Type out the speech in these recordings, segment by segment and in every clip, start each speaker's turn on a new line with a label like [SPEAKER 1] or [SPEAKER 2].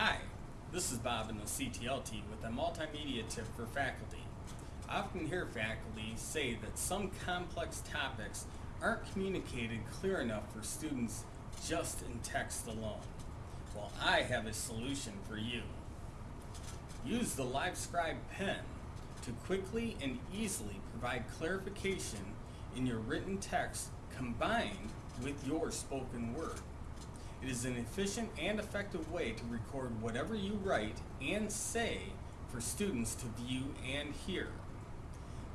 [SPEAKER 1] Hi, this is Bob in the CTLT with a multimedia tip for faculty. I often hear faculty say that some complex topics aren't communicated clear enough for students just in text alone. Well, I have a solution for you. Use the LiveScribe pen to quickly and easily provide clarification in your written text combined with your spoken word. It is an efficient and effective way to record whatever you write and say for students to view and hear.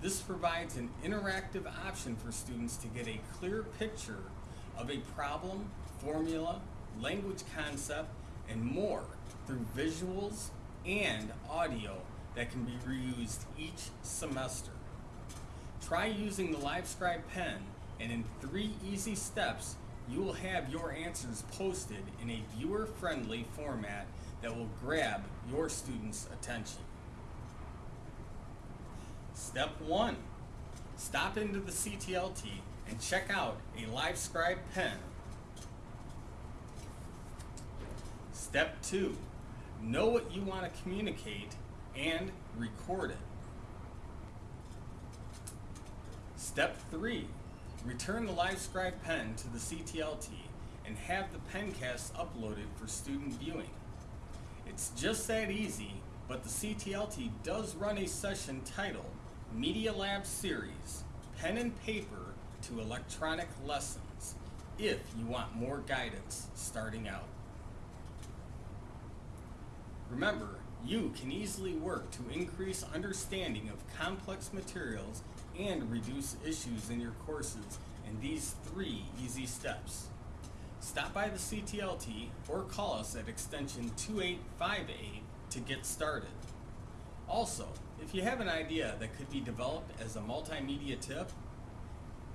[SPEAKER 1] This provides an interactive option for students to get a clear picture of a problem, formula, language concept, and more through visuals and audio that can be reused each semester. Try using the LiveScribe pen and in three easy steps you will have your answers posted in a viewer-friendly format that will grab your students' attention. Step 1. Stop into the CTLT and check out a LiveScribe pen. Step 2. Know what you want to communicate and record it. Step 3. Return the LiveScribe pen to the CTLT and have the pencast uploaded for student viewing. It's just that easy, but the CTLT does run a session titled Media Lab Series, Pen and Paper to Electronic Lessons, if you want more guidance starting out. Remember, you can easily work to increase understanding of complex materials and reduce issues in your courses in these three easy steps. Stop by the CTLT or call us at extension 2858 to get started. Also, if you have an idea that could be developed as a multimedia tip,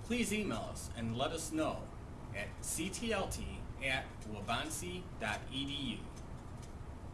[SPEAKER 1] please email us and let us know at ctlt at waubonsee.edu.